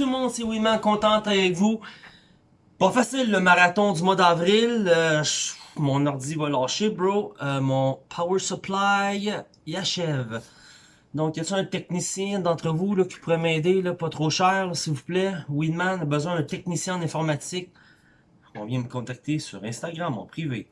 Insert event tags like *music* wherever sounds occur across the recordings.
tout le monde, c'est Wiman, contente avec vous. Pas facile le marathon du mois d'avril. Euh, mon ordi va lâcher, bro. Euh, mon power supply, il achève. Donc, y a-t-il un technicien d'entre vous là, qui pourrait m'aider, pas trop cher, s'il vous plaît? Winman a besoin d'un technicien en informatique. On vient me contacter sur Instagram en privé.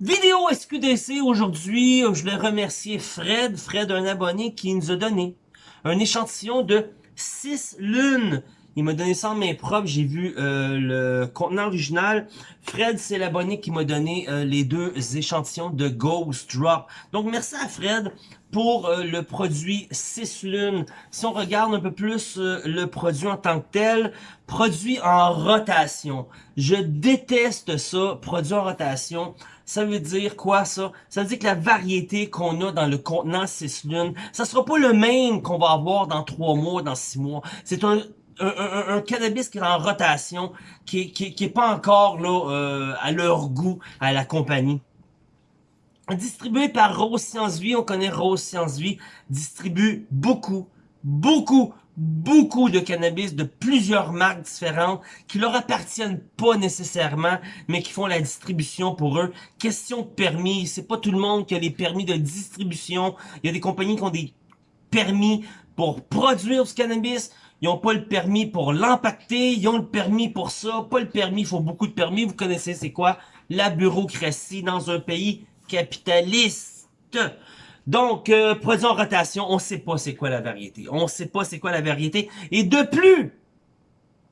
Vidéo SQDC aujourd'hui, je voulais remercier Fred, Fred un abonné qui nous a donné un échantillon de 6 lunes. Il m'a donné ça en main propre, j'ai vu euh, le contenant original. Fred, c'est l'abonné qui m'a donné euh, les deux échantillons de Ghost Drop. Donc merci à Fred pour euh, le produit 6 lunes. Si on regarde un peu plus le produit en tant que tel, produit en rotation. Je déteste ça, produit en rotation. Ça veut dire quoi ça? Ça veut dire que la variété qu'on a dans le contenant 6 lunes, ça sera pas le même qu'on va avoir dans 3 mois, dans 6 mois. C'est un, cannabis qui est en rotation, qui, qui est pas encore là euh, à leur goût à la compagnie. Distribué par Rose Science Vie, on connaît Rose Science Vie, distribue beaucoup, beaucoup, beaucoup de cannabis de plusieurs marques différentes qui leur appartiennent pas nécessairement, mais qui font la distribution pour eux. Question de permis, c'est pas tout le monde qui a les permis de distribution. Il y a des compagnies qui ont des permis pour produire du cannabis. Ils ont pas le permis pour l'empacter, ils ont le permis pour ça, pas le permis, il faut beaucoup de permis. Vous connaissez c'est quoi? La bureaucratie dans un pays capitaliste. Donc, euh, produit rotation, on sait pas c'est quoi la variété. On sait pas c'est quoi la variété. Et de plus,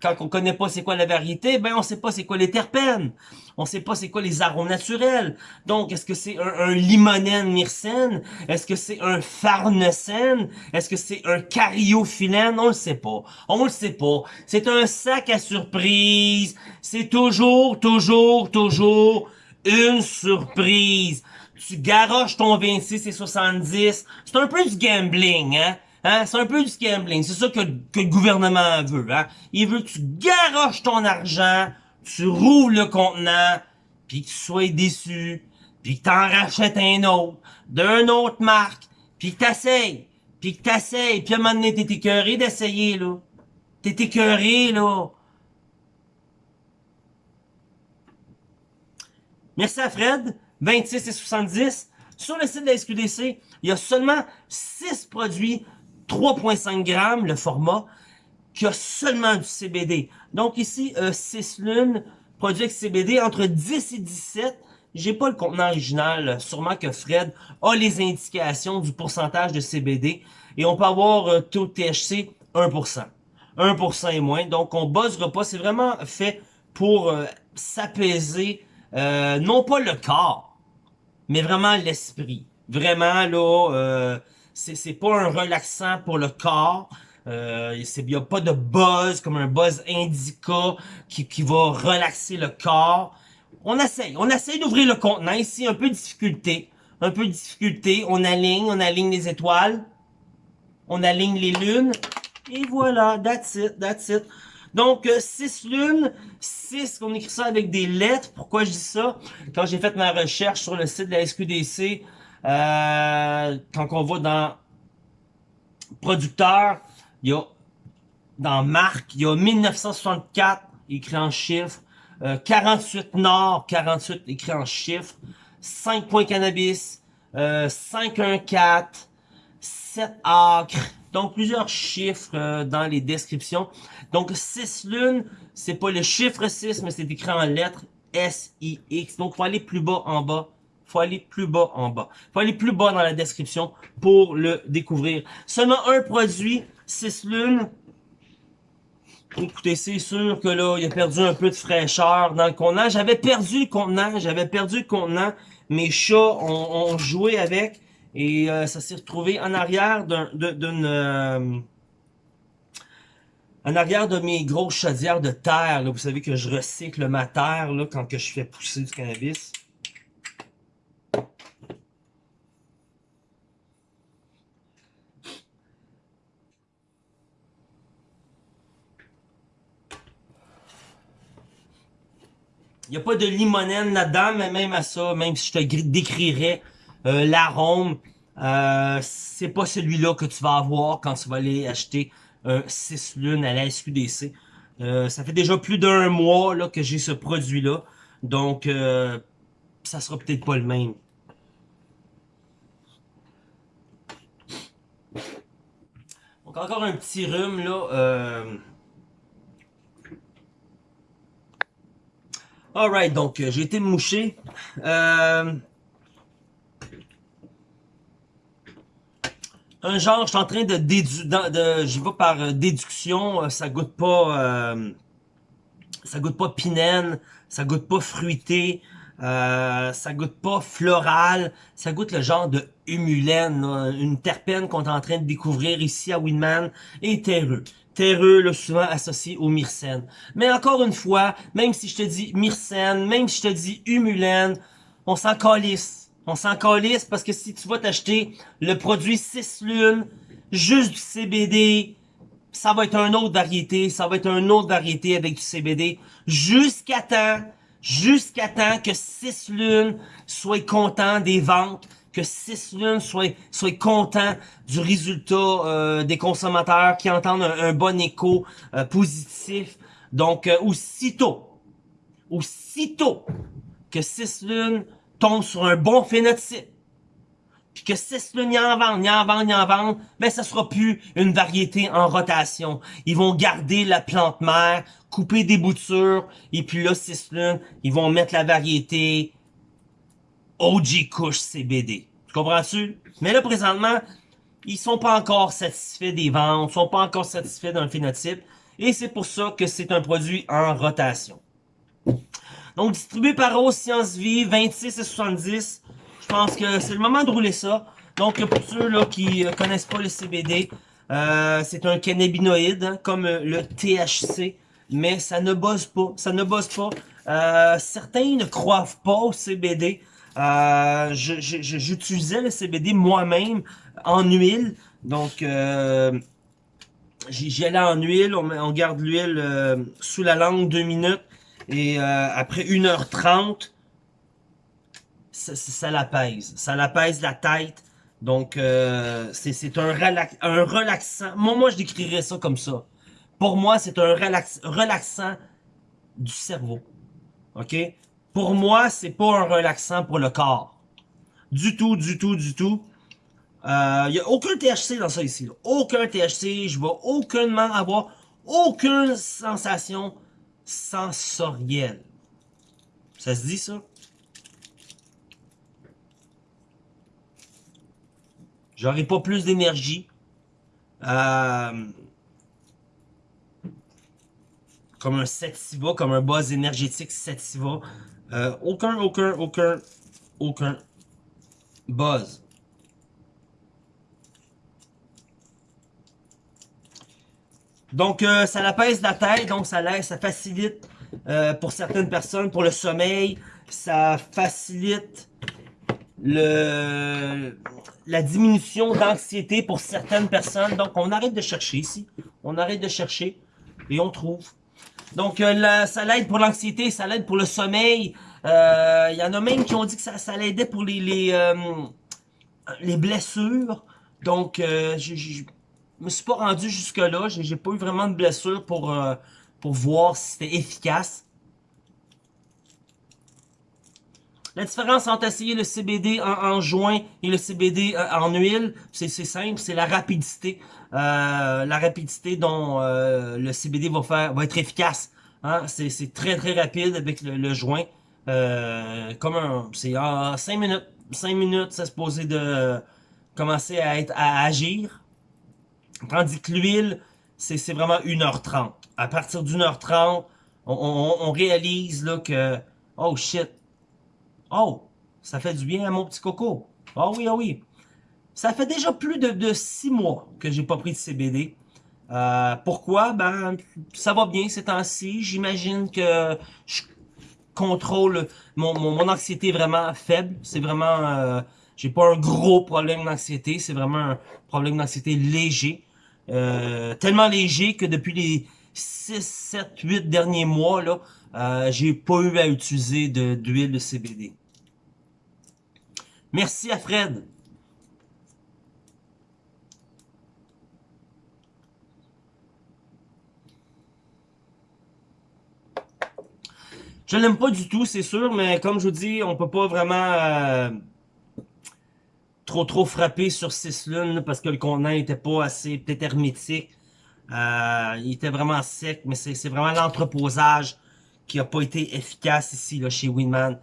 quand on connaît pas c'est quoi la variété, ben on sait pas c'est quoi les terpènes. On sait pas c'est quoi les arômes naturels. Donc, est-ce que c'est un, un limonène myrcène? Est-ce que c'est un farnesène? Est-ce que c'est un cariophyllène? On le sait pas. On le sait pas. C'est un sac à surprise. C'est toujours, toujours, toujours une surprise tu garoches ton 26 et 70. C'est un peu du gambling, hein? Hein? C'est un peu du gambling. C'est ça que, que, le gouvernement veut, hein? Il veut que tu garoches ton argent, tu roules le contenant, puis que tu sois déçu, puis que t'en rachètes un autre, d'une autre marque, puis que t'essayes, puis que t'essayes, puis à un moment donné, t'es écœuré d'essayer, là. T'es écœuré, là. Merci à Fred. 26 et 70. Sur le site de la SQDC, il y a seulement 6 produits 3.5 grammes, le format, qui a seulement du CBD. Donc ici, euh, 6 lunes, produits avec CBD entre 10 et 17. J'ai pas le contenant original, sûrement que Fred a les indications du pourcentage de CBD. Et on peut avoir euh, taux THC 1%. 1% et moins. Donc on buzzera pas. C'est vraiment fait pour euh, s'apaiser, euh, non pas le corps, mais vraiment l'esprit. Vraiment, là, euh, c'est pas un relaxant pour le corps. Euh, il n'y a pas de buzz, comme un buzz indica qui, qui va relaxer le corps. On essaye, on essaye d'ouvrir le contenant. Ici, un peu de difficulté. Un peu de difficulté. On aligne, on aligne les étoiles. On aligne les lunes. Et voilà, that's it, that's it. Donc, 6 euh, lunes, 6, on écrit ça avec des lettres. Pourquoi je dis ça? Quand j'ai fait ma recherche sur le site de la SQDC, euh, quand on va dans producteur, il y a dans marque, il y a 1964 écrit en chiffres, 48 euh, Nord, 48 écrit en chiffres, 5 points cannabis, 514, 7 acres, donc plusieurs chiffres dans les descriptions. Donc 6 lunes, c'est pas le chiffre 6, mais c'est écrit en lettres S-I-X. Donc faut aller plus bas en bas. faut aller plus bas en bas. faut aller plus bas dans la description pour le découvrir. Seulement un produit, 6 lunes. Écoutez, c'est sûr que là, il a perdu un peu de fraîcheur dans le contenant. J'avais perdu le contenant, j'avais perdu le contenant. Mes chats ont, joué avec et euh, ça s'est retrouvé en arrière d'une... Euh, en arrière de mes grosses chaudières de terre, vous savez que je recycle ma terre quand que je fais pousser du cannabis. Il n'y a pas de limonène là-dedans, mais même à ça, même si je te décrirais euh, l'arôme, euh, c'est pas celui-là que tu vas avoir quand tu vas aller acheter un 6 lunes à la SQDC. Euh, ça fait déjà plus d'un mois que j'ai ce produit-là. Donc, euh, ça sera peut-être pas le même. Donc, encore un petit rhume, là. Euh... Alright, donc, j'ai été mouché. Un genre, je suis en train de déduire, de, je vais par euh, déduction, euh, ça goûte pas, euh, ça goûte pas pinène, ça goûte pas fruité, ça goûte pas floral, ça goûte le genre de humulène, une terpène qu'on est en train de découvrir ici à Winman, et terreux. Terreux, là, souvent associé au myrcène. Mais encore une fois, même si je te dis myrcène, même si je te dis humulène, on s'en calisse on s'en calisse parce que si tu vas t'acheter le produit 6 lunes, juste du CBD, ça va être une autre variété, ça va être une autre variété avec du CBD, jusqu'à temps, jusqu'à temps que 6 lunes soit content des ventes, que 6 lunes soit, soit content du résultat euh, des consommateurs qui entendent un, bon écho euh, positif. Donc, euh, aussitôt, aussitôt que 6 lunes tombe sur un bon phénotype, puis que si le n'y en vendent, n'y en vendent, n'y en vendent, ben ça sera plus une variété en rotation. Ils vont garder la plante mère, couper des boutures, et puis là, lunes, ils vont mettre la variété OG Kush CBD. Tu comprends-tu? Mais là, présentement, ils sont pas encore satisfaits des ventes, sont pas encore satisfaits d'un phénotype, et c'est pour ça que c'est un produit en rotation. Donc, distribué par Rose Science Vie, 26 et 70. Je pense que c'est le moment de rouler ça. Donc, pour ceux là qui euh, connaissent pas le CBD, euh, c'est un cannabinoïde, hein, comme euh, le THC, mais ça ne bosse pas. Ça ne bosse pas. Euh, certains ne croient pas au CBD. Euh, J'utilisais le CBD moi-même en huile. Donc, euh, j'y allais en huile. On, on garde l'huile sous la langue deux minutes. Et euh, après 1h30, ça, ça l'apaise. Ça l'apaise la tête. Donc, euh, c'est un, relax, un relaxant. Moi, moi, je décrirais ça comme ça. Pour moi, c'est un relax, relaxant du cerveau. OK? Pour moi, c'est pas un relaxant pour le corps. Du tout, du tout, du tout. Il euh, n'y a aucun THC dans ça ici. Aucun THC. Je vais aucunement avoir aucune sensation sensorielle. Ça se dit ça? J'aurai pas plus d'énergie. Euh, comme un Sativa, comme un buzz énergétique Sativa. Euh, aucun, aucun, aucun, aucun buzz. Donc, euh, ça l'apaise la tête, donc ça laisse, ça facilite euh, pour certaines personnes, pour le sommeil, ça facilite le la diminution d'anxiété pour certaines personnes. Donc, on arrête de chercher ici. On arrête de chercher et on trouve. Donc, euh, ça l'aide pour l'anxiété, ça l'aide pour le sommeil. Il y en a même qui ont dit que ça, ça l'aidait pour les les, les blessures. Donc, j'ai je me suis pas rendu jusque là. J'ai pas eu vraiment de blessure pour, euh, pour voir si c'était efficace. La différence entre essayer le CBD en, joint et le CBD euh, en huile, c'est simple, c'est la rapidité. Euh, la rapidité dont le CBD va faire va être efficace. Hein? C'est très très rapide avec le, joint. comme un. C'est en 5 minutes. 5 minutes, ça se posait de commencer à être à agir. Tandis que l'huile, c'est vraiment 1h30. À partir d'une heure 30, on, réalise là que... Oh shit. Oh, ça fait du bien à mon petit coco. Oh oui, oh oui. Ça fait déjà plus de, de 6 mois que j'ai pas pris de CBD. Euh, pourquoi? Ben, ça va bien ces temps-ci. J'imagine que je contrôle mon, mon, anxiété vraiment faible. C'est vraiment... Euh, j'ai pas un gros problème d'anxiété. C'est vraiment un problème d'anxiété léger. Euh, tellement léger que depuis les 6, 7, 8 derniers mois, là, euh, j'ai pas eu à utiliser d'huile de, CBD. Merci à Fred. Je ne l'aime pas du tout, c'est sûr, mais comme je vous dis, on ne peut pas vraiment... Euh, trop trop frapper sur 6 lunes parce que le contenant était pas assez peut-être hermétique. Euh, il était vraiment sec, mais c'est vraiment l'entreposage qui a pas été efficace ici là, chez Winman.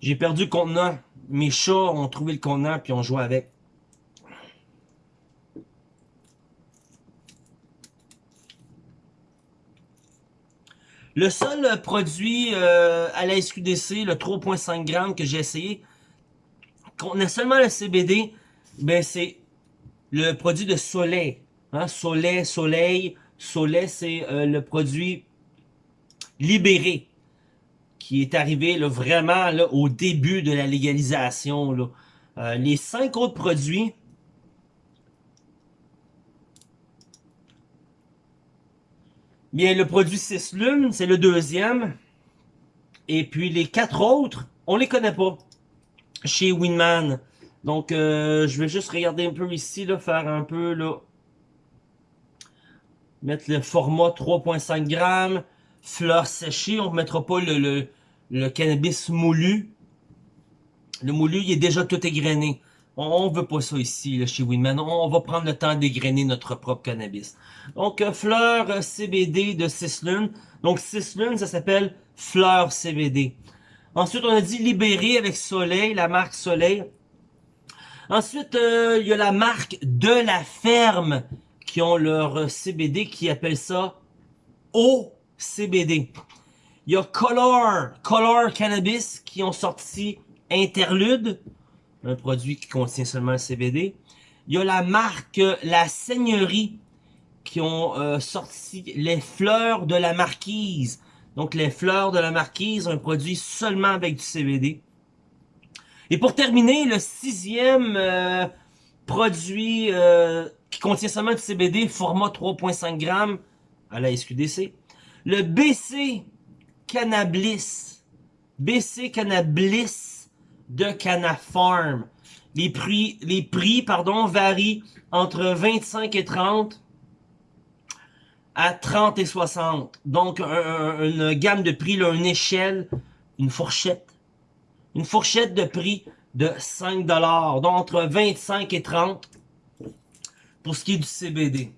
J'ai perdu le contenant. Mes chats ont trouvé le contenant puis ont joué avec. Le seul produit euh, à la SQDC, le 3.5 grammes que j'ai essayé, qu'on a seulement le CBD, ben c'est le produit de Soleil. Hein? Soleil, Soleil, Soleil, c'est euh, le produit libéré qui est arrivé là, vraiment là, au début de la légalisation. Là. Euh, les cinq autres produits, bien le produit 6 lunes, c'est le deuxième. Et puis les quatre autres, on les connaît pas chez Winman. Donc euh, je vais juste regarder un peu ici, là, faire un peu là. Mettre le format 3.5 grammes, fleurs séchées, on ne mettra pas le, le, le cannabis moulu. Le moulu, il est déjà tout égrené. On, veut pas ça ici, là, chez Winman. On, va prendre le temps d'égrener notre propre cannabis. Donc, euh, fleur euh, CBD de 6 lunes. Donc, 6 lunes, ça s'appelle fleur CBD. Ensuite, on a dit libéré avec Soleil, la marque Soleil. Ensuite, euh, il y a la marque de la ferme qui ont leur CBD qui appelle ça OCBD. Il y a Color, Color Cannabis qui ont sorti Interlude, un produit qui contient seulement le CBD. Il y a la marque La Seigneurie qui ont euh, sorti les fleurs de la marquise. Donc les fleurs de la marquise, un produit seulement avec du CBD. Et pour terminer, le sixième euh, produit euh, qui contient seulement du CBD, format 3.5 grammes à la SQDC. Le BC Cannabis. BC Cannabis de Canafarm. Les prix, les prix pardon, varient entre 25 et 30 à 30 et 60. Donc, une gamme de prix, une échelle, une fourchette. Une fourchette de prix de 5 Donc, entre 25 et 30 pour ce qui est du CBD.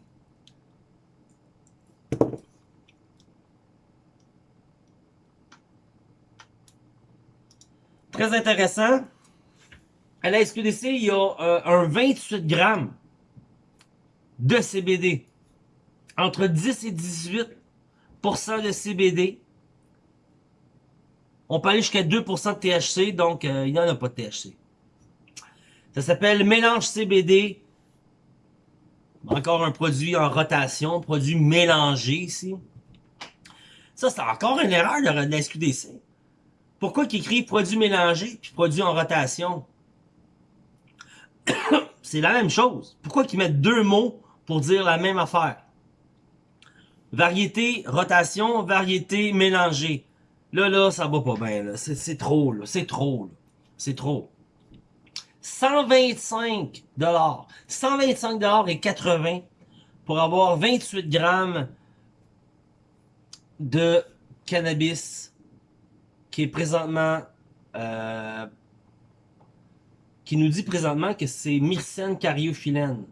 Très intéressant. À la SQDC, il y a euh, un 28 grammes de CBD. Entre 10 et 18% de CBD. On peut aller jusqu'à 2% de THC, donc euh, il n'y en a pas de THC. Ça s'appelle mélange CBD. Encore un produit en rotation, produit mélangé ici. Ça, c'est encore une erreur de la SQDC. Pourquoi qu'ils écrivent produit mélangé puis produit en rotation? *coughs* C'est la même chose. Pourquoi qu'ils mettent deux mots pour dire la même affaire? Variété, rotation, variété, mélangée. Là, là, ça va pas bien. C'est trop, là. C'est trop, C'est trop. 125 dollars. 125 dollars et 80 pour avoir 28 grammes de cannabis qui est présentement... Euh, qui nous dit présentement que c'est Myrcène cariophyllène.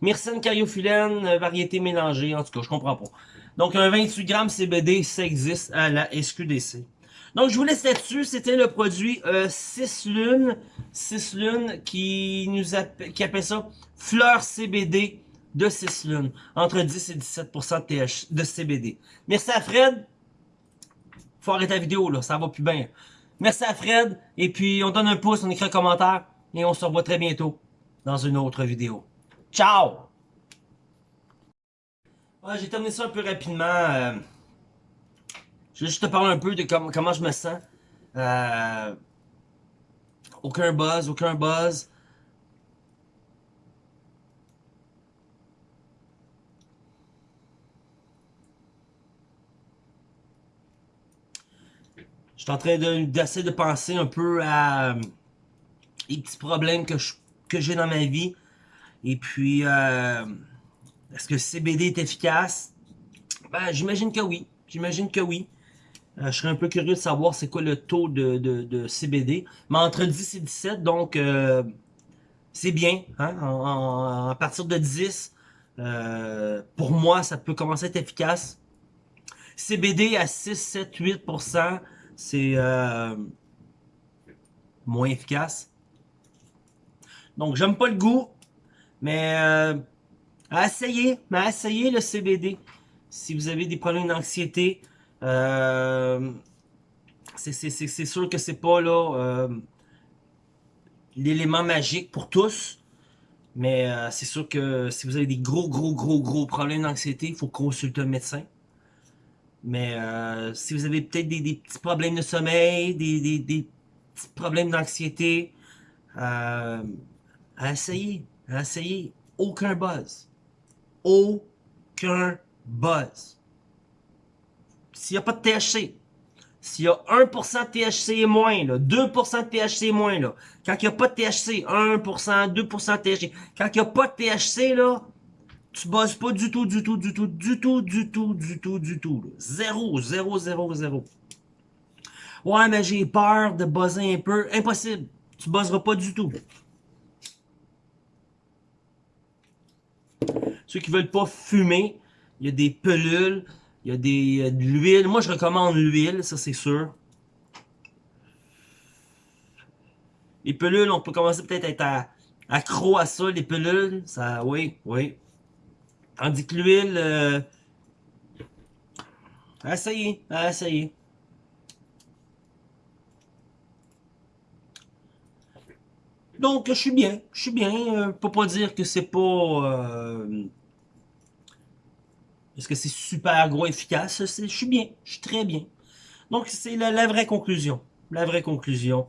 Myrcène cariophyllène, euh, variété mélangée, en tout cas, je comprends pas. Donc, un 28 grammes CBD, ça existe à la SQDC. Donc, je vous laisse là-dessus. C'était le produit 6 euh, lunes. 6 lunes qui nous appelle, qui appelle ça fleur CBD de 6 lunes. Entre 10 et 17% de, de CBD. Merci à Fred faut arrêter la vidéo, là, ça va plus bien. Merci à Fred, et puis on donne un pouce, on écrit un commentaire, et on se revoit très bientôt dans une autre vidéo. Ciao! j'ai terminé ça un peu rapidement. Euh, je vais juste te parler un peu de comment je me sens. Euh, aucun buzz, aucun buzz. Suis en train d'essayer de, penser un peu à euh, les petits problèmes que j'ai que dans ma vie. Et puis, euh, Est-ce que le CBD est efficace? Ben, j'imagine que oui. J'imagine que oui. Euh, je serais un peu curieux de savoir c'est quoi le taux de, de, CBD. Mais entre 10 et 17, donc euh, c'est bien. Hein? à partir de 10, euh, pour moi, ça peut commencer à être efficace. CBD à 6, 7, 8%, c'est moins efficace. Donc, j'aime pas le goût, mais à essayer, mais à essayer le CBD. Si vous avez des problèmes d'anxiété, euh, c'est sûr que c'est pas là euh, l'élément magique pour tous. Mais euh, c'est sûr que si vous avez des gros, gros, gros, gros problèmes d'anxiété, il faut consulter un médecin. Mais si vous avez peut-être des, petits problèmes de sommeil, des, des petits problèmes d'anxiété, à essayer, à essayer. Aucun buzz. Aucun buzz s'il n'y a pas de THC, s'il y a 1% de THC et moins, là, 2% de THC et moins, là, quand il n'y a pas de THC, 1%, 2% de THC, quand il n'y a pas de THC, là, tu bosses pas du tout, du tout, du tout, du tout, du tout, du tout, du tout. Zéro, zéro, zéro, zéro. Ouais, mais j'ai peur de buzzer un peu. Impossible. Tu buzzeras pas du tout. Ceux qui veulent pas fumer, il y a des pelules. Il y a des, de l'huile. Moi, je recommande l'huile, ça c'est sûr. Les pelules, on peut commencer peut-être à être accro à ça, les pelules. Ça, oui, oui. Tandis que l'huile, euh, essayez, essayez. Donc, je suis bien, je suis bien. Euh, pour pas dire que c'est pas... Euh, est-ce que c'est super gros efficace? Je suis bien, je suis très bien. Donc, c'est la, vraie conclusion. La vraie conclusion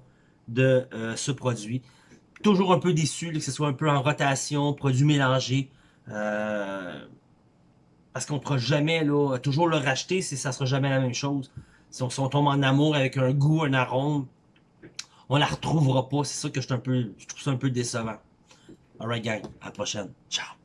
de euh, ce produit. Toujours un peu déçu que ce soit un peu en rotation, produit mélangé. Euh, parce qu'on ne pourra jamais là, toujours le racheter si ça sera jamais la même chose. Si on, tombe en amour avec un goût, un arôme, on la retrouvera pas. C'est ça que je, un je trouve ça un peu décevant. Alright gang, à la prochaine. Ciao!